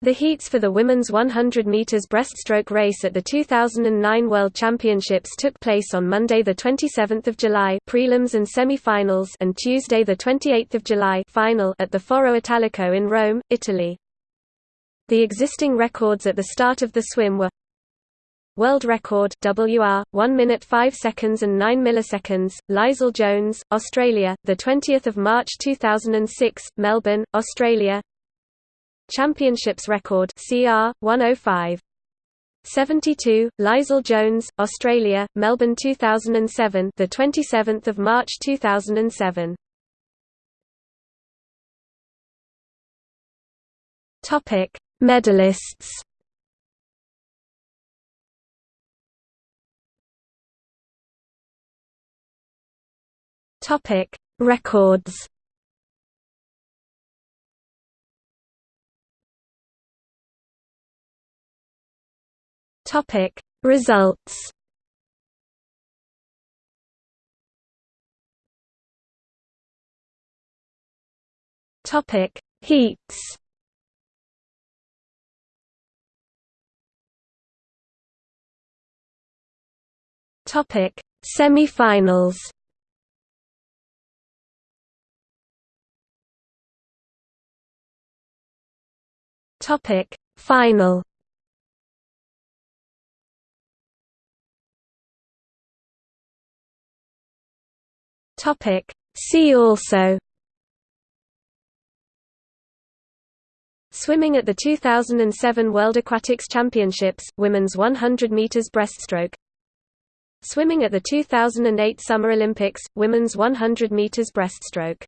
The heats for the women's 100 meters breaststroke race at the 2009 World Championships took place on Monday the 27th of July, prelims and semi-finals, and Tuesday the 28th of July, final at the Foro Italico in Rome, Italy. The existing records at the start of the swim were World record WR 1 minute 5 seconds and 9 milliseconds Leisel Jones Australia the 20th of March 2006 Melbourne Australia Championships record CR 105 72 Leisel Jones Australia Melbourne 2007 the 27th of March 2007 Topic Medalists. Topic Records Topic. Results. Topic. Heats. Topic. Semi-finals. Topic. Final Topic See also Swimming at the 2007 World Aquatics Championships, women's 100 meters breaststroke. Swimming at the 2008 Summer Olympics, women's 100 meters breaststroke.